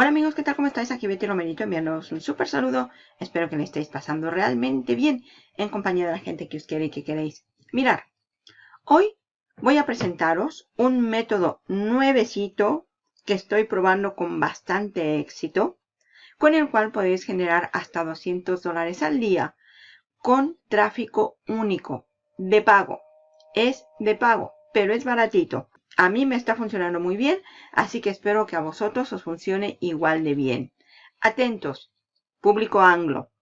Hola amigos, ¿qué tal? ¿Cómo estáis? Aquí Betty Romerito enviándoos un súper saludo. Espero que le estéis pasando realmente bien en compañía de la gente que os quiere y que queréis. Mirar, hoy voy a presentaros un método nuevecito que estoy probando con bastante éxito, con el cual podéis generar hasta 200 dólares al día con tráfico único, de pago. Es de pago, pero es baratito. A mí me está funcionando muy bien, así que espero que a vosotros os funcione igual de bien. Atentos, público anglo.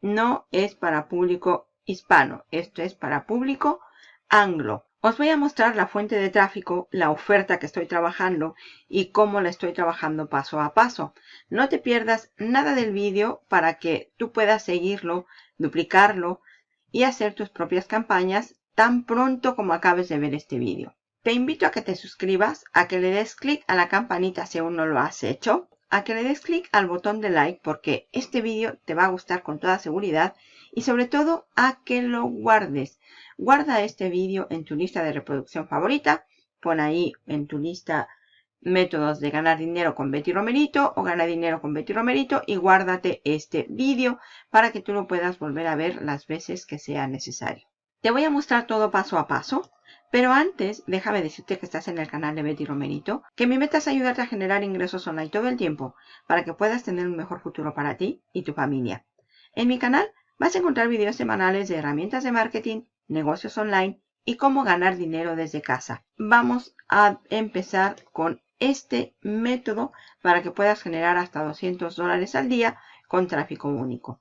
No es para público hispano, esto es para público anglo. Os voy a mostrar la fuente de tráfico, la oferta que estoy trabajando y cómo la estoy trabajando paso a paso. No te pierdas nada del vídeo para que tú puedas seguirlo, duplicarlo y hacer tus propias campañas tan pronto como acabes de ver este vídeo. Te invito a que te suscribas, a que le des clic a la campanita si aún no lo has hecho, a que le des clic al botón de like porque este vídeo te va a gustar con toda seguridad y sobre todo a que lo guardes. Guarda este vídeo en tu lista de reproducción favorita, pon ahí en tu lista métodos de ganar dinero con Betty Romerito o ganar dinero con Betty Romerito y guárdate este vídeo para que tú lo puedas volver a ver las veces que sea necesario. Te voy a mostrar todo paso a paso. Pero antes, déjame decirte que estás en el canal de Betty Romerito, que mi meta es ayudarte a generar ingresos online todo el tiempo para que puedas tener un mejor futuro para ti y tu familia. En mi canal vas a encontrar videos semanales de herramientas de marketing, negocios online y cómo ganar dinero desde casa. Vamos a empezar con este método para que puedas generar hasta 200 dólares al día con tráfico único.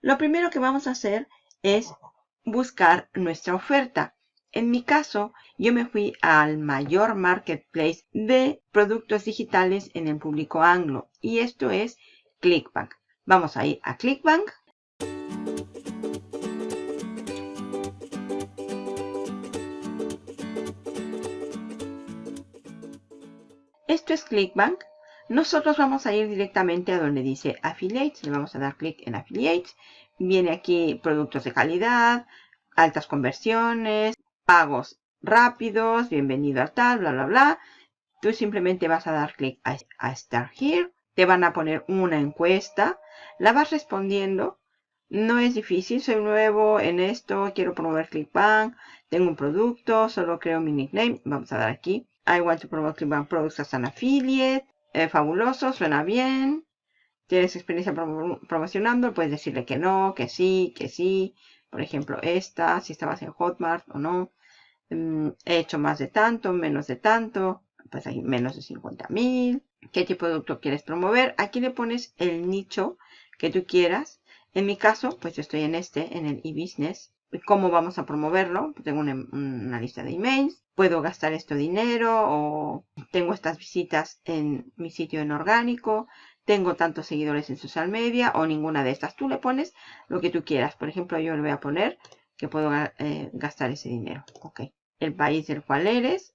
Lo primero que vamos a hacer es buscar nuestra oferta. En mi caso, yo me fui al mayor marketplace de productos digitales en el público anglo y esto es ClickBank. Vamos a ir a ClickBank. Esto es ClickBank. Nosotros vamos a ir directamente a donde dice Affiliates. Le vamos a dar clic en Affiliates. Viene aquí productos de calidad, altas conversiones, pagos rápidos, bienvenido a tal, bla, bla, bla. Tú simplemente vas a dar clic a, Start Here. Te van a poner una encuesta. La vas respondiendo. No es difícil, soy nuevo en esto, quiero promover ClickBank, tengo un producto, solo creo mi nickname. Vamos a dar aquí. I want to promote ClickBank products as an affiliate. Eh, fabuloso, suena bien. ¿Tienes experiencia promocionando? Puedes decirle que no, que sí, que sí. Por ejemplo, esta, si estabas en Hotmart o no. Mm, he hecho más de tanto, menos de tanto, pues hay menos de 50 mil. ¿Qué tipo de producto quieres promover? Aquí le pones el nicho que tú quieras. En mi caso, pues yo estoy en este, en el e-business. ¿Cómo vamos a promoverlo? Tengo una, lista de emails. Puedo gastar esto dinero o tengo estas visitas en mi sitio en orgánico. Tengo tantos seguidores en social media o ninguna de estas. Tú le pones lo que tú quieras. Por ejemplo, yo le voy a poner que puedo eh, gastar ese dinero. Ok el país del cual eres,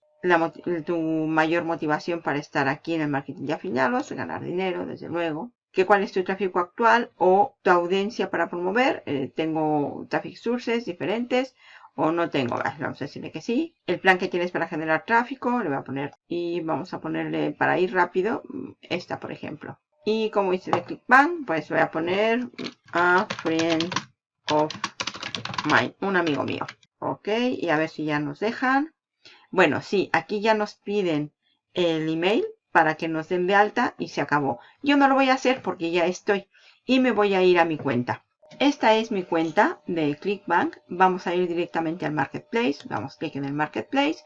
tu mayor motivación para estar aquí en el marketing de afiliados, ganar dinero, desde luego. Que cuál es tu tráfico actual o tu audiencia para promover. Eh, tengo traffic sources diferentes o no tengo. Vamos a decirle que sí. El plan que tienes para generar tráfico, le voy a poner y vamos a ponerle para ir rápido esta, por ejemplo. Y como dice de ClickBank, pues voy a poner a friend of mine, un amigo mío. Ok, y a ver si ya nos dejan. Bueno, sí, aquí ya nos piden el email para que nos den de alta y se acabó. Yo no lo voy a hacer porque ya estoy y me voy a ir a mi cuenta. Esta es mi cuenta de ClickBank. Vamos a ir directamente al Marketplace. Damos clic en el Marketplace.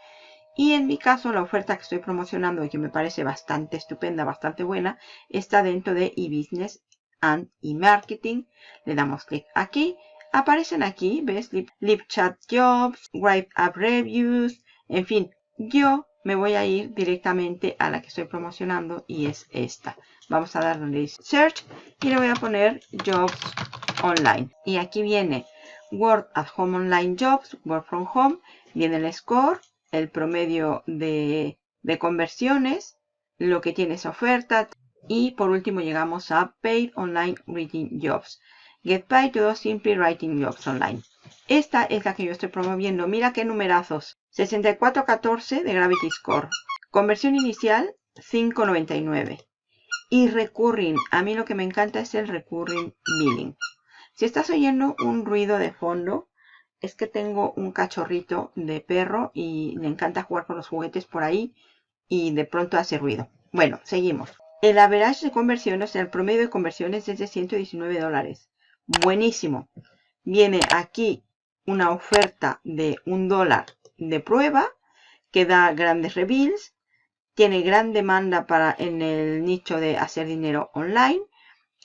Y en mi caso, la oferta que estoy promocionando y que me parece bastante estupenda, bastante buena, está dentro de eBusiness and eMarketing. Le damos clic aquí aparecen aquí, ¿ves? Live Chat Jobs, Write Up Reviews, en fin, yo me voy a ir directamente a la que estoy promocionando y es esta. Vamos a dar Search y le voy a poner Jobs Online. Y aquí viene Work at Home Online Jobs, Work from Home, viene el score, el promedio de, de conversiones, lo que tiene esa oferta y por último llegamos a Paid Online Reading Jobs. Get by to Simply Writing Jobs Online. Esta es la que yo estoy promoviendo. Mira qué numerazos. 6414 de Gravity Score. Conversión inicial 599. y recurring. A mí lo que me encanta es el recurring billing. Si estás oyendo un ruido de fondo, es que tengo un cachorrito de perro y le encanta jugar con los juguetes por ahí y de pronto hace ruido. Bueno, seguimos. El average de conversiones, el promedio de conversiones es de 119 dólares. Buenísimo. Viene aquí una oferta de un dólar de prueba que da grandes reveals. Tiene gran demanda para en el nicho de hacer dinero online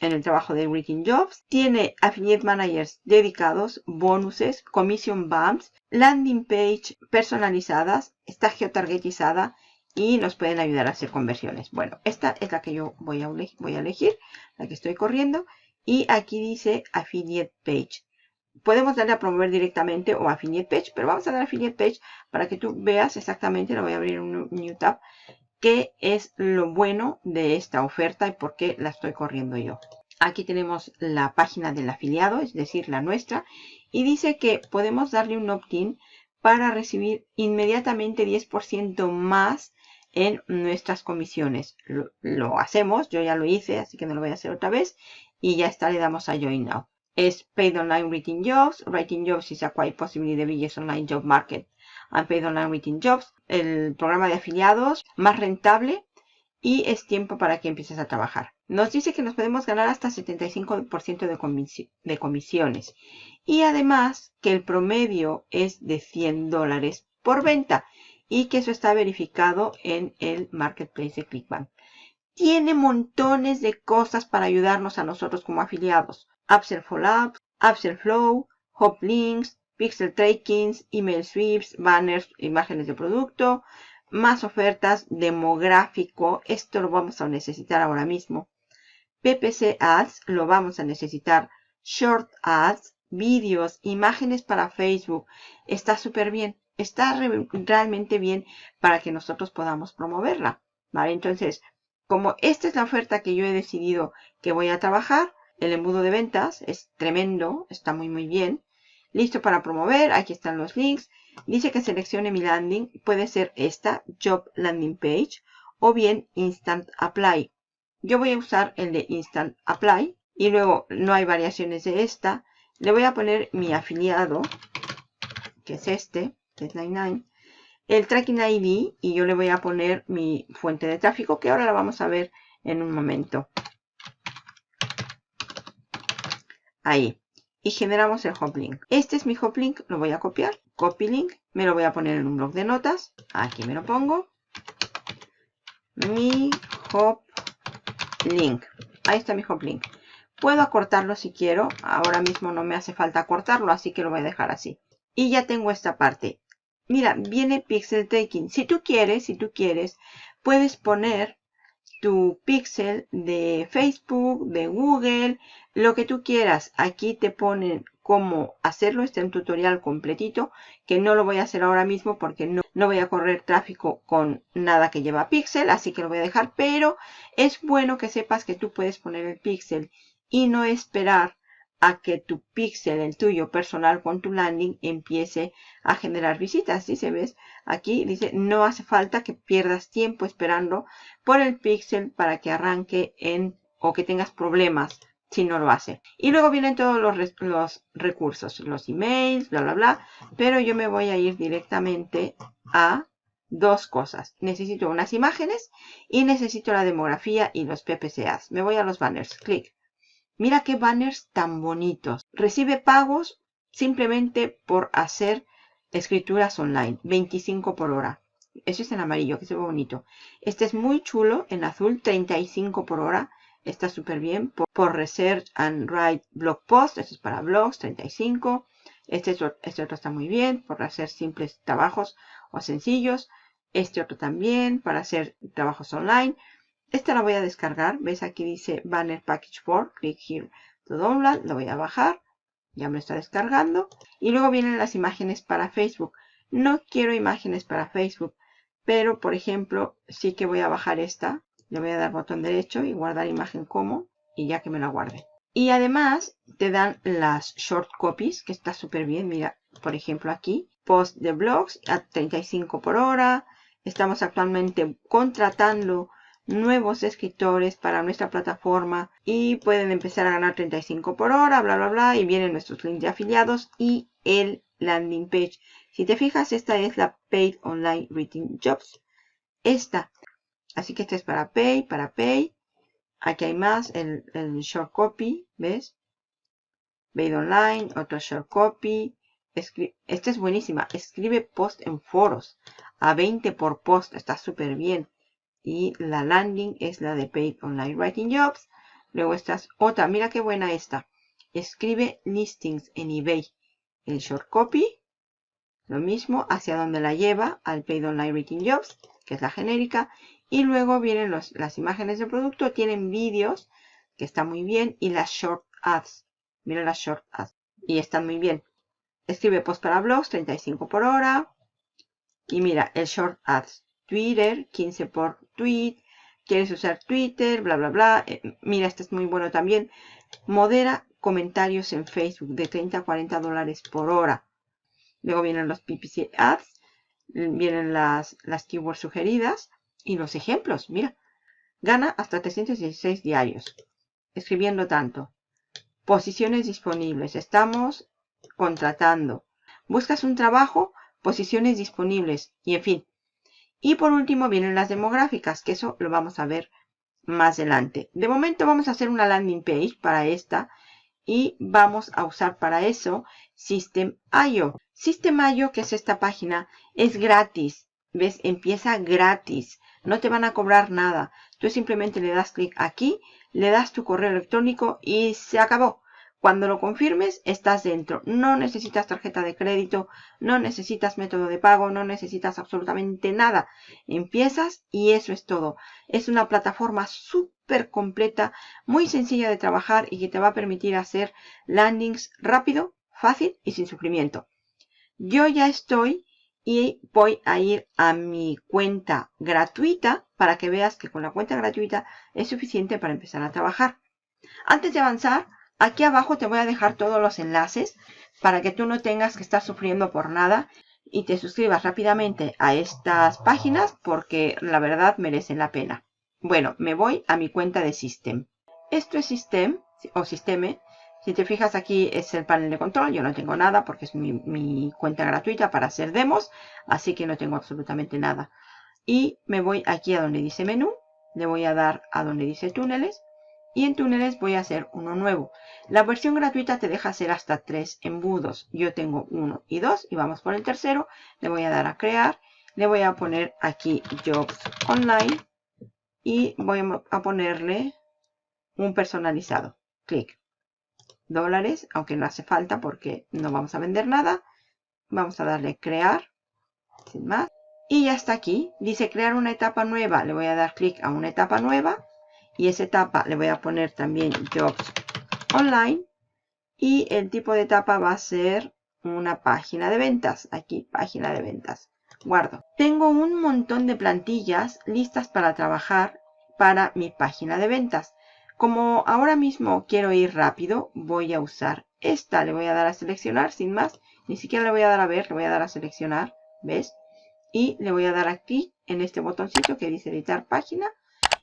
en el trabajo de Greeting Jobs. Tiene affiliate managers dedicados, bonuses, commission bumps, landing page personalizadas, está geotargetizada y nos pueden ayudar a hacer conversiones. Bueno, esta es la que yo voy a, voy a elegir, la que estoy corriendo. Y aquí dice affiliate page. Podemos darle a promover directamente o affiliate page, pero vamos a dar affiliate page para que tú veas exactamente, lo voy a abrir un new tab, qué es lo bueno de esta oferta y por qué la estoy corriendo yo. Aquí tenemos la página del afiliado, es decir, la nuestra, y dice que podemos darle un opt-in para recibir inmediatamente 10% más en nuestras comisiones. Lo, hacemos, yo ya lo hice, así que no lo voy a hacer otra vez, y ya está, le damos a Join Now. Es Paid Online Written Jobs. Writing Jobs is a quite possibly the biggest online job market Unpaid Online Written Jobs, el programa de afiliados más rentable y es tiempo para que empieces a trabajar. Nos dice que nos podemos ganar hasta 75% de, de comisiones y además que el promedio es de 100 dólares por venta y que eso está verificado en el marketplace de Clickbank. Tiene montones de cosas para ayudarnos a nosotros como afiliados. Upsell Follow, Upsell Flow, Hop Links, pixel trackings, email sweeps, banners, imágenes de producto, más ofertas, demográfico, esto lo vamos a necesitar ahora mismo. PPC Ads, lo vamos a necesitar. Short Ads, vídeos, imágenes para Facebook, está súper bien. Está realmente bien para que nosotros podamos promoverla. ¿Vale? Entonces, como esta es la oferta que yo he decidido que voy a trabajar, el embudo de ventas es tremendo, está muy muy bien. Listo para promover. Aquí están los links. Dice que seleccione mi landing. Puede ser esta, Job Landing Page, o bien Instant Apply. Yo voy a usar el de Instant Apply. Y luego no hay variaciones de esta. Le voy a poner mi afiliado, que es este, que es 99. El Tracking ID y yo le voy a poner mi fuente de tráfico, que ahora la vamos a ver en un momento. Ahí y generamos el hop link. Este es mi hop link, lo voy a copiar, copy link, me lo voy a poner en un blog de notas, aquí me lo pongo, mi hop link, ahí está mi hop link. Puedo acortarlo si quiero, ahora mismo no me hace falta acortarlo, así que lo voy a dejar así. Y ya tengo esta parte. Mira, viene pixel taking. Si tú quieres, si tú quieres, puedes poner tu pixel de Facebook, de Google, lo que tú quieras. Aquí te ponen cómo hacerlo. Este es un tutorial completito que no lo voy a hacer ahora mismo porque no, no voy a correr tráfico con nada que lleva pixel. Así que lo voy a dejar. Pero es bueno que sepas que tú puedes poner el pixel y no esperar a que tu pixel, el tuyo personal con tu landing, empiece a generar visitas. Si se ves aquí, dice, no hace falta que pierdas tiempo esperando por el pixel para que arranque en o que tengas problemas si no lo hace. Y luego vienen todos los, los recursos, los emails, bla, bla, bla. Pero yo me voy a ir directamente a dos cosas. Necesito unas imágenes y necesito la demografía y los PPCAs. Me voy a los banners. Clic. Mira qué banners tan bonitos. Recibe pagos simplemente por hacer escrituras online. 25 por hora. Eso es en amarillo, que se ve bonito. Este es muy chulo, en azul, 35 por hora. Está súper bien. Por, Research and Write Blog Post. Este es para blogs, 35. Este, este otro está muy bien, por hacer simples trabajos o sencillos. Este otro también, para hacer trabajos online. Esta la voy a descargar. ¿Ves? Aquí dice Banner Package 4. Click here to download. Lo voy a bajar. Ya me está descargando. Y luego vienen las imágenes para Facebook. No quiero imágenes para Facebook. Pero, por ejemplo, sí que voy a bajar esta. Le voy a dar botón derecho y guardar imagen como. Y ya que me la guarde. Y además te dan las short copies, que está súper bien. Mira, por ejemplo aquí. Post de blogs a 35 por hora. Estamos actualmente contratando nuevos escritores para nuestra plataforma y pueden empezar a ganar 35 por hora, bla, bla, bla. Y vienen nuestros links de afiliados y el landing page. Si te fijas, esta es la Paid Online Written Jobs. Esta. Así que esta es para Pay, para Pay. Aquí hay más, el, el short copy, ¿ves? Paid Online, otro short copy. esta es buenísima. Escribe post en foros. A 20 por post. Está súper bien. Y la landing es la de Paid Online Writing Jobs. Luego esta es otra. Mira qué buena esta. Escribe listings en eBay. El short copy. Lo mismo hacia donde la lleva al Paid Online Writing Jobs, que es la genérica. Y luego vienen las imágenes del producto. Tienen vídeos, que está muy bien. Y las short ads. Mira las short ads. Y están muy bien. Escribe post para blogs, 35 por hora. Y mira, el short ads. Twitter, 15 por tweet. Quieres usar Twitter, bla, bla, bla. Eh, mira, este es muy bueno también. Modera comentarios en Facebook de 30 a 40 dólares por hora. Luego vienen los PPC ads. Vienen las, las keywords sugeridas. Y los ejemplos, mira. Gana hasta 316 diarios. Escribiendo tanto. Posiciones disponibles. Estamos contratando. Buscas un trabajo, posiciones disponibles. Y en fin, y por último vienen las demográficas, que eso lo vamos a ver más adelante. De momento vamos a hacer una landing page para esta y vamos a usar para eso System.io. System.io, que es esta página, es gratis. ¿Ves? Empieza gratis. No te van a cobrar nada. Tú simplemente le das clic aquí, le das tu correo electrónico y se acabó. Cuando lo confirmes, estás dentro. No necesitas tarjeta de crédito, no necesitas método de pago, no necesitas absolutamente nada. Empiezas y eso es todo. Es una plataforma súper completa, muy sencilla de trabajar y que te va a permitir hacer landings rápido, fácil y sin sufrimiento. Yo ya estoy y voy a ir a mi cuenta gratuita para que veas que con la cuenta gratuita es suficiente para empezar a trabajar. Antes de avanzar, Aquí abajo te voy a dejar todos los enlaces para que tú no tengas que estar sufriendo por nada y te suscribas rápidamente a estas páginas porque la verdad merecen la pena. Bueno, me voy a mi cuenta de System. Esto es System o Systeme. Si te fijas aquí es el panel de control. Yo no tengo nada porque es mi, mi cuenta gratuita para hacer demos. Así que no tengo absolutamente nada. Y me voy aquí a donde dice menú. Le voy a dar a donde dice túneles y en túneles voy a hacer uno nuevo. La versión gratuita te deja hacer hasta tres embudos. Yo tengo uno y dos y vamos por el tercero. Le voy a dar a crear. Le voy a poner aquí Jobs Online y voy a ponerle un personalizado. Clic. Dólares, aunque no hace falta porque no vamos a vender nada. Vamos a darle crear. Sin más. Y ya está aquí. Dice crear una etapa nueva. Le voy a dar clic a una etapa nueva y esa etapa le voy a poner también Jobs Online y el tipo de etapa va a ser una página de ventas. Aquí, página de ventas. Guardo. Tengo un montón de plantillas listas para trabajar para mi página de ventas. Como ahora mismo quiero ir rápido, voy a usar esta. Le voy a dar a seleccionar sin más. Ni siquiera le voy a dar a ver, le voy a dar a seleccionar. ¿Ves? Y le voy a dar aquí en este botoncito que dice editar página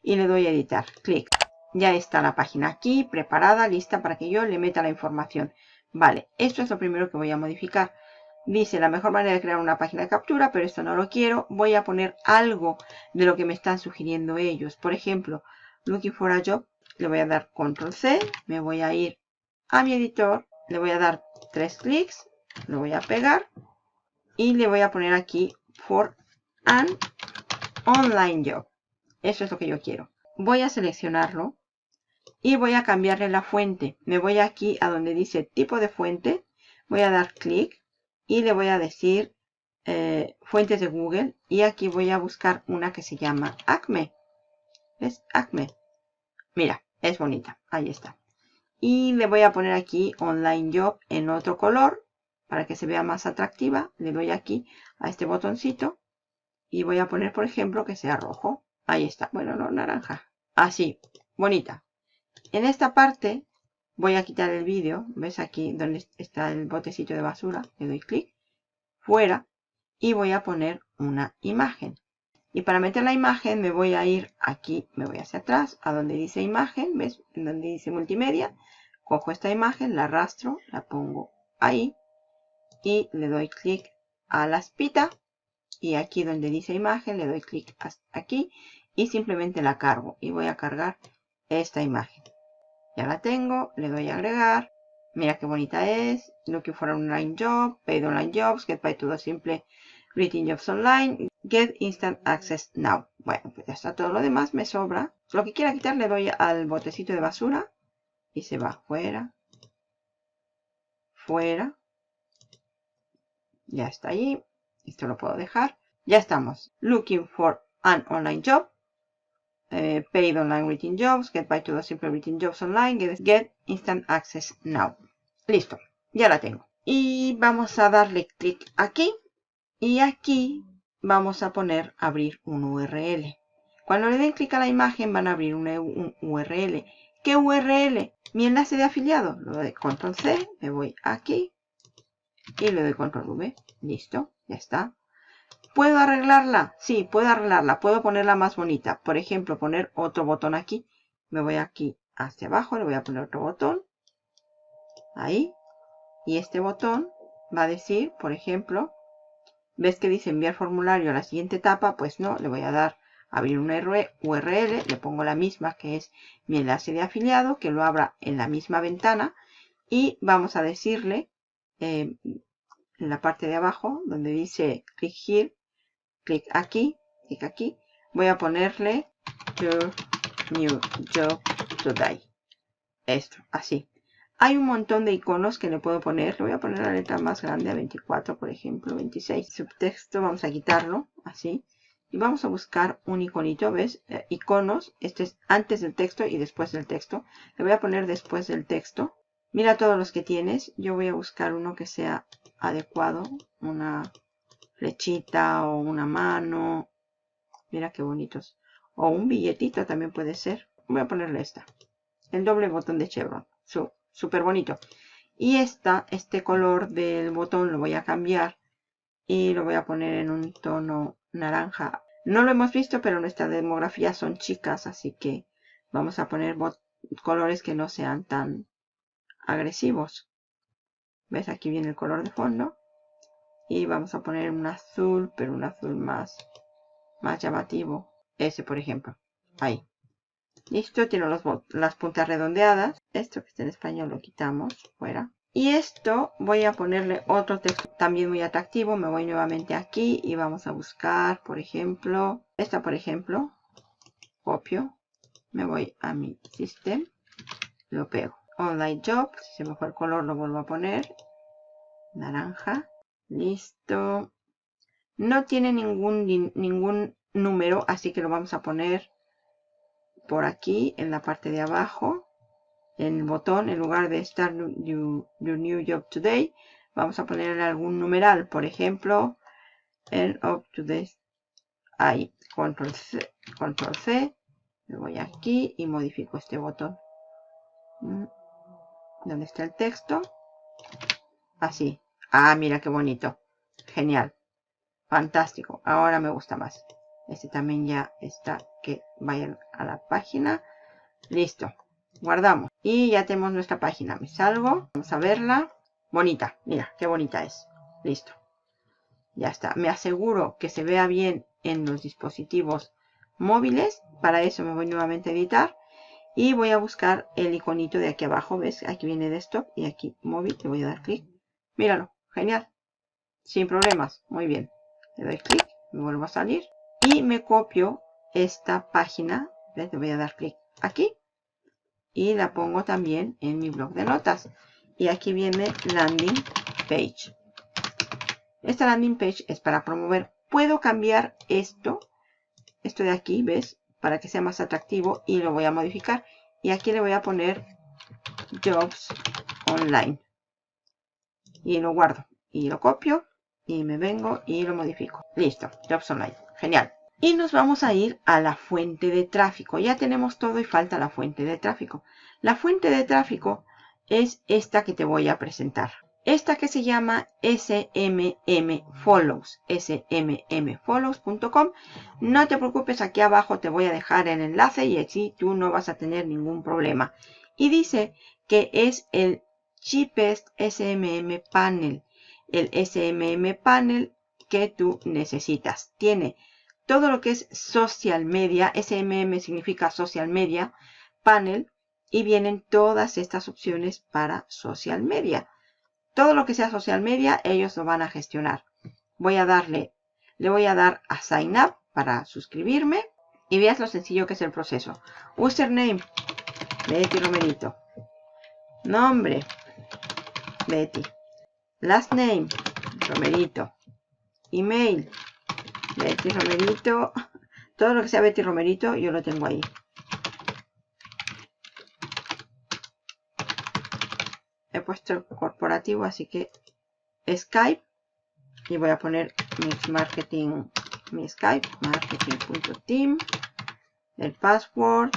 y le doy a editar. Clic. Ya está la página aquí, preparada, lista para que yo le meta la información. Vale, esto es lo primero que voy a modificar. Dice la mejor manera de crear una página de captura, pero esto no lo quiero. Voy a poner algo de lo que me están sugiriendo ellos. Por ejemplo, looking for a job. Le voy a dar control C. Me voy a ir a mi editor. Le voy a dar tres clics. Lo voy a pegar. Y le voy a poner aquí for an online job. Eso es lo que yo quiero. Voy a seleccionarlo y voy a cambiarle la fuente. Me voy aquí a donde dice tipo de fuente. Voy a dar clic y le voy a decir eh, fuentes de Google. Y aquí voy a buscar una que se llama Acme. ¿Ves? Acme. Mira, es bonita. Ahí está. Y le voy a poner aquí Online Job en otro color para que se vea más atractiva. Le doy aquí a este botoncito y voy a poner, por ejemplo, que sea rojo. Ahí está. Bueno, no, naranja. Así. Bonita. En esta parte voy a quitar el vídeo. ¿Ves aquí donde está el botecito de basura? Le doy clic. Fuera. Y voy a poner una imagen. Y para meter la imagen me voy a ir aquí, me voy hacia atrás, a donde dice imagen, ¿ves? En donde dice multimedia. Cojo esta imagen, la arrastro, la pongo ahí y le doy clic a la espita. Y aquí donde dice imagen le doy clic aquí y simplemente la cargo. Y voy a cargar esta imagen. Ya la tengo, le doy a agregar. Mira qué bonita es. Looking for an online job, paid online jobs, get by todo simple, reading jobs online, get instant access now. Bueno, pues ya está todo lo demás, me sobra. Lo que quiera quitar le doy al botecito de basura y se va fuera, fuera. Ya está allí. Esto lo puedo dejar. Ya estamos. Looking for an online job. Eh, paid online written jobs. Get by to the simple written jobs online. Get, instant access now. Listo. Ya la tengo. Y vamos a darle clic aquí. Y aquí vamos a poner abrir un URL. Cuando le den clic a la imagen van a abrir un, un URL. ¿Qué URL? Mi enlace de afiliado. Lo doy control C. Me voy aquí. Y le doy control V. Listo. Ya está. ¿Puedo arreglarla? Sí, puedo arreglarla. Puedo ponerla más bonita. Por ejemplo, poner otro botón aquí. Me voy aquí hacia abajo. Le voy a poner otro botón. Ahí. Y este botón va a decir, por ejemplo, ¿ves que dice enviar formulario a la siguiente etapa? Pues no, le voy a dar abrir una URL. Le pongo la misma que es mi enlace de afiliado, que lo abra en la misma ventana. Y vamos a decirle eh, en la parte de abajo, donde dice click here, clic aquí, clic aquí, voy a ponerle your new job today. Esto, así. Hay un montón de iconos que le puedo poner. Le voy a poner la letra más grande a 24, por ejemplo, 26. Subtexto, vamos a quitarlo, así. Y vamos a buscar un iconito, ¿ves? Eh, iconos. Este es antes del texto y después del texto. Le voy a poner después del texto. Mira todos los que tienes. Yo voy a buscar uno que sea adecuado. Una flechita o una mano. Mira qué bonitos. O un billetito también puede ser. Voy a ponerle esta. El doble botón de Chevron. Súper bonito. Y esta, este color del botón lo voy a cambiar. Y lo voy a poner en un tono naranja. No lo hemos visto, pero nuestra demografía son chicas. Así que vamos a poner colores que no sean tan agresivos. ¿Ves? Aquí viene el color de fondo. Y vamos a poner un azul, pero un azul más, más llamativo. Ese, por ejemplo. Ahí. Listo, tiene las puntas redondeadas. Esto que está en español lo quitamos fuera. Y esto voy a ponerle otro texto también muy atractivo. Me voy nuevamente aquí y vamos a buscar, por ejemplo, esta por ejemplo. Copio. Me voy a mi system. Lo pego. Online Job. Si se me fue el color lo vuelvo a poner. Naranja. Listo. No tiene ningún, ningún número, así que lo vamos a poner por aquí en la parte de abajo. En el botón, en lugar de Start Your New Job Today, vamos a ponerle algún numeral. Por ejemplo, End of Today. Ahí, Control C, Control C. Me voy aquí y modifico este botón. Mm donde está el texto. Así. Ah, mira qué bonito. Genial. Fantástico. Ahora me gusta más. Este también ya está. Que vayan a la página. Listo. Guardamos. Y ya tenemos nuestra página. Me salgo. Vamos a verla. Bonita. Mira, qué bonita es. Listo. Ya está. Me aseguro que se vea bien en los dispositivos móviles. Para eso me voy nuevamente a editar. Y voy a buscar el iconito de aquí abajo. ¿Ves? Aquí viene desktop y aquí móvil. Le voy a dar clic. Míralo. Genial. Sin problemas. Muy bien. Le doy clic. Me vuelvo a salir. Y me copio esta página. Le voy a dar clic aquí. Y la pongo también en mi blog de notas. Y aquí viene landing page. Esta landing page es para promover. Puedo cambiar esto. Esto de aquí, ¿ves? para que sea más atractivo y lo voy a modificar. Y aquí le voy a poner Jobs Online. Y lo guardo. Y lo copio. Y me vengo y lo modifico. Listo. Jobs Online. Genial. Y nos vamos a ir a la fuente de tráfico. Ya tenemos todo y falta la fuente de tráfico. La fuente de tráfico es esta que te voy a presentar. esta que se llama SMM Follows, smmfollows.com. No te preocupes, aquí abajo te voy a dejar el enlace y así tú no vas a tener ningún problema. Y dice que es el cheapest SMM panel, el SMM panel que tú necesitas. Tiene todo lo que es social media, SMM significa social media, panel, y vienen todas estas opciones para social media. Todo lo que sea social media, ellos lo van a gestionar. Voy a darle, le voy a dar a sign up para suscribirme y veas lo sencillo que es el proceso. Username, Betty Romerito. Nombre, Betty. Last name, Romerito. Email, Betty Romerito. Todo lo que sea Betty Romerito, yo lo tengo ahí. He puesto corporativo, así que Skype. Y voy a poner mi marketing, mi Skype, marketing.team. El password.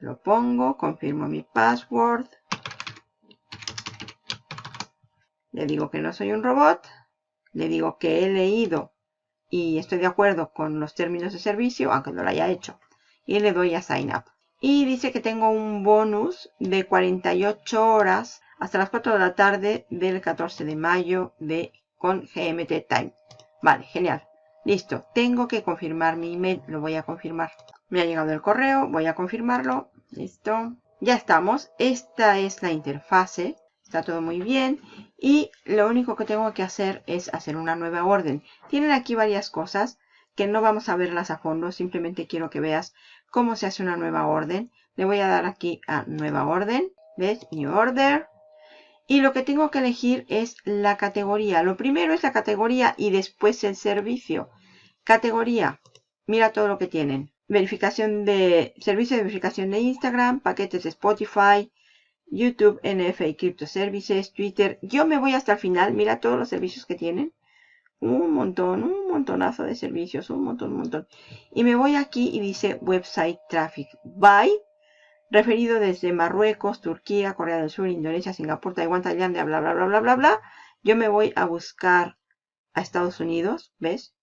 Lo pongo, confirmo mi password. Le digo que no soy un robot le digo que he leído y estoy de acuerdo con los términos de servicio, aunque no lo haya hecho. Y le doy a Sign Up. Y dice que tengo un bonus de 48 horas hasta las 4 de la tarde del 14 de mayo de, con GMT Time. Vale, genial. Listo. Tengo que confirmar mi email. Lo voy a confirmar. Me ha llegado el correo. Voy a confirmarlo. Listo. Ya estamos. Esta es la interfase. Está todo muy bien. Y lo único que tengo que hacer es hacer una nueva orden. Tienen aquí varias cosas que no vamos a verlas a fondo. Simplemente quiero que veas cómo se hace una nueva orden. Le voy a dar aquí a nueva orden. ¿Ves? New order. Y lo que tengo que elegir es la categoría. Lo primero es la categoría y después el servicio. Categoría. Mira todo lo que tienen. Verificación de servicio de verificación de Instagram, paquetes de Spotify, YouTube, NFA Crypto Services, Twitter. Yo me voy hasta el final. Mira todos los servicios que tienen. Un montón, un montonazo de servicios, un montón, un montón. Y me voy aquí y dice Website Traffic by, referido desde Marruecos, Turquía, Corea del Sur, Indonesia, Singapur, Taiwán, Tailandia, bla, bla, bla, bla, bla, bla. Yo me voy a buscar a Estados Unidos, ¿ves?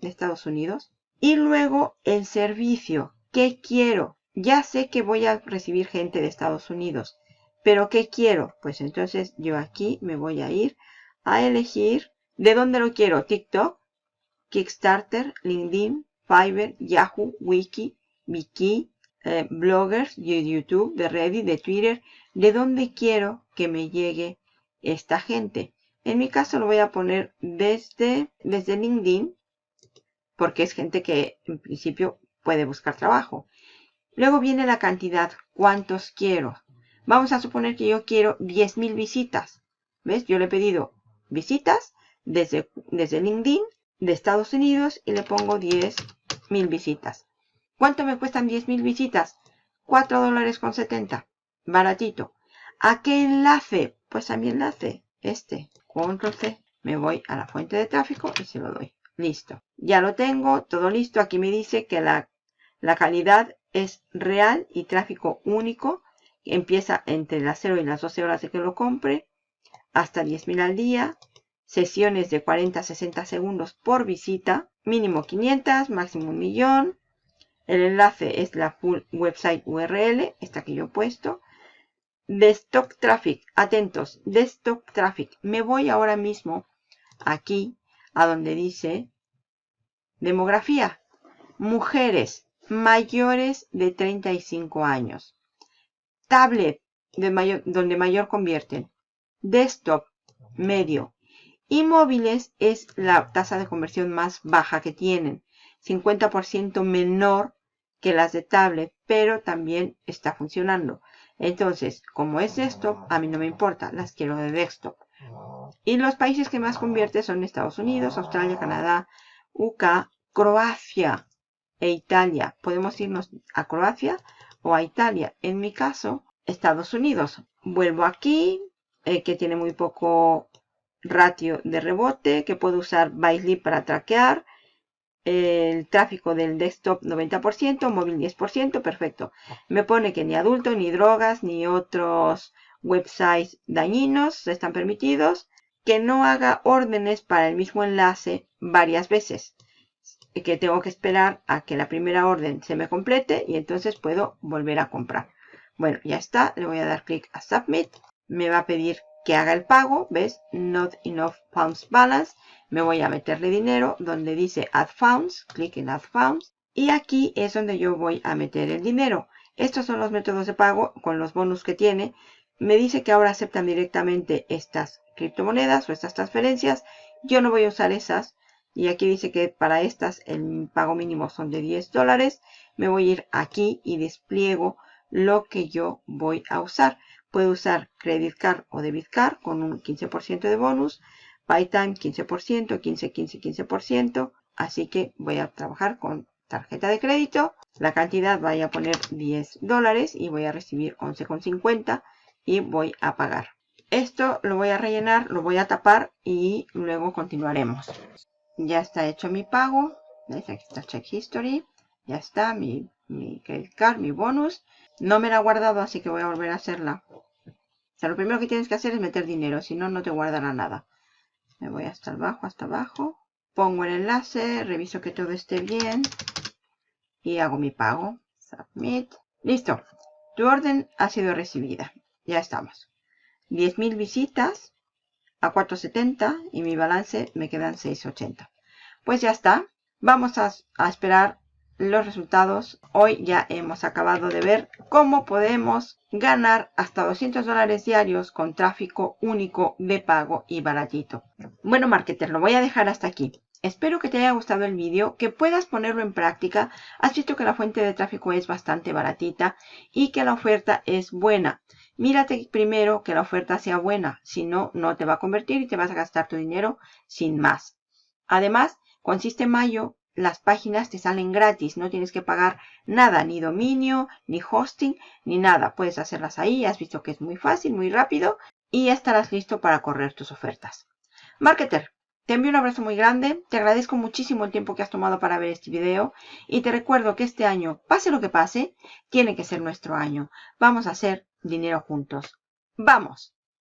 De Estados Unidos. Y luego el servicio. ¿Qué quiero? Ya sé que voy a recibir gente de Estados Unidos. ¿Pero qué quiero? Pues entonces yo aquí me voy a ir a elegir de dónde lo quiero. TikTok, Kickstarter, LinkedIn, Fiverr, Yahoo, Wiki, Viki, eh, bloggers, de YouTube, de Reddit, de Twitter. De dónde quiero que me llegue esta gente. En mi caso lo voy a poner desde, desde LinkedIn porque es gente que en principio puede buscar trabajo. Luego viene la cantidad, cuántos quiero. Vamos a suponer que yo quiero 10.000 visitas. ¿Ves? Yo le he pedido visitas desde, desde LinkedIn de Estados Unidos y le pongo 10.000 visitas. ¿Cuánto me cuestan 10.000 visitas? 4 dólares con 70. Baratito. ¿A qué enlace? Pues a mi enlace. Este. Control C. Me voy a la fuente de tráfico y se lo doy. Listo. Ya lo tengo. Todo listo. Aquí me dice que la, la calidad es real y tráfico único empieza entre las 0 y las 12 horas de que lo compre, hasta 10.000 al día, sesiones de 40 a 60 segundos por visita, mínimo 500, máximo un millón. El enlace es la full website URL, esta que yo he puesto. Desktop Traffic, atentos, Desktop Traffic. Me voy ahora mismo aquí a donde dice demografía. Mujeres mayores de 35 años tablet, donde mayor convierten, desktop, medio, y móviles es la tasa de conversión más baja que tienen, 50% menor que las de tablet, pero también está funcionando. Entonces, como es desktop, a mí no me importa, las quiero de desktop. Y los países que más convierte son Estados Unidos, Australia, Canadá, UK, Croacia e Italia. Podemos irnos a Croacia o a Italia. En mi caso, Estados Unidos. Vuelvo aquí, eh, que tiene muy poco ratio de rebote, que puedo usar Bytely para traquear. El tráfico del desktop 90%, móvil 10%, perfecto. Me pone que ni adulto, ni drogas, ni otros websites dañinos están permitidos, que no haga órdenes para el mismo enlace varias veces, que tengo que esperar a que la primera orden se me complete y entonces puedo volver a comprar. Bueno, ya está, le voy a dar clic a Submit, me va a pedir que haga el pago, ¿ves? Not enough funds balance, me voy a meterle dinero donde dice Add Funds, clic en Add Funds y aquí es donde yo voy a meter el dinero. Estos son los métodos de pago con los bonus que tiene. Me dice que ahora aceptan directamente estas criptomonedas o estas transferencias. Yo no voy a usar esas. Y aquí dice que para estas el pago mínimo son de 10 dólares. Me voy a ir aquí y despliego lo que yo voy a usar. Puedo usar Credit Card o Debit Card con un 15% de bonus. PayTime 15%, 15, 15, 15%. Así que voy a trabajar con tarjeta de crédito. La cantidad voy a poner 10 dólares y voy a recibir 11,50 y voy a pagar. Esto lo voy a rellenar, lo voy a tapar y luego continuaremos. Ya está hecho mi pago. Aquí está Check History. Ya está mi, mi credit card, mi bonus. No me la he guardado, así que voy a volver a hacerla. O sea, lo primero que tienes que hacer es meter dinero, si no, no te guardará nada. Me voy hasta abajo, hasta abajo. Pongo el enlace, reviso que todo esté bien y hago mi pago. Submit. Listo. Tu orden ha sido recibida. Ya estamos. 10.000 visitas a 4.70 y mi balance me quedan 6.80. Pues ya está. Vamos a, a esperar los resultados. Hoy ya hemos acabado de ver cómo podemos ganar hasta 200 dólares diarios con tráfico único de pago y baratito. Bueno, marketer, lo voy a dejar hasta aquí. Espero que te haya gustado el vídeo, que puedas ponerlo en práctica. Has visto que la fuente de tráfico es bastante baratita y que la oferta es buena. Mírate primero que la oferta sea buena, si no, no te va a convertir y te vas a gastar tu dinero sin más. Además, con Mayo, las páginas te salen gratis, no tienes que pagar nada, ni dominio, ni hosting, ni nada. Puedes hacerlas ahí, has visto que es muy fácil, muy rápido y estarás listo para correr tus ofertas. Marketer, te envío un abrazo muy grande, te agradezco muchísimo el tiempo que has tomado para ver este video y te recuerdo que este año, pase lo que pase, tiene que ser nuestro año. Vamos a hacer dinero juntos. ¡Vamos!